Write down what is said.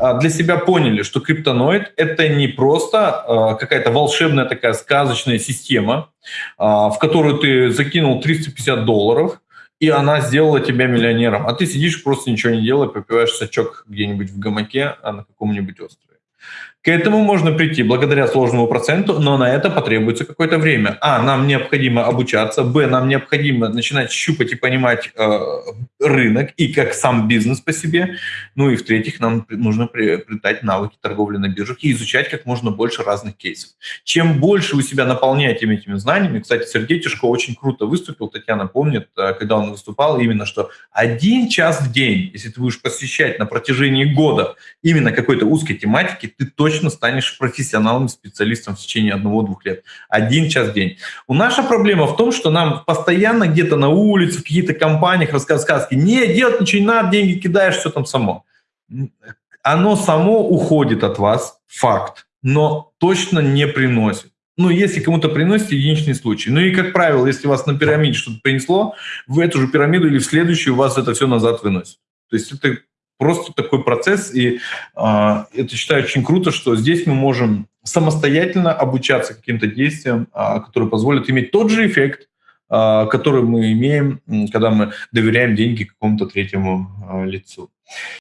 А, для себя поняли, что криптоноид — это не просто а, какая-то волшебная такая сказочная система, а, в которую ты закинул 350 долларов, и она сделала тебя миллионером, а ты сидишь просто ничего не делая, попиваешь сачок где-нибудь в гамаке на каком-нибудь острове. К этому можно прийти благодаря сложному проценту, но на это потребуется какое-то время. А, нам необходимо обучаться, б, нам необходимо начинать щупать и понимать э, рынок и как сам бизнес по себе. Ну и в-третьих, нам нужно приобретать навыки торговли на биржах и изучать как можно больше разных кейсов. Чем больше вы себя наполняете этими знаниями, кстати, Сергей Тишко очень круто выступил, Татьяна помнит, э, когда он выступал, именно что один час в день, если ты будешь посвящать на протяжении года именно какой-то узкой тематике, ты точно станешь профессионалом, специалистом в течение одного-двух лет. Один час в день. У наша проблема в том, что нам постоянно где-то на улице, в каких-то компаниях рассказывают сказки. Не, делать ничего не надо, деньги кидаешь, все там само. Оно само уходит от вас, факт, но точно не приносит. Ну, если кому-то приносит, единичный случай. Ну и, как правило, если вас на пирамиде что-то принесло, в эту же пирамиду или в следующую вас это все назад выносит. То есть это просто такой процесс, и э, это считаю очень круто, что здесь мы можем самостоятельно обучаться каким-то действиям, э, которые позволят иметь тот же эффект, э, который мы имеем, когда мы доверяем деньги какому-то третьему э, лицу.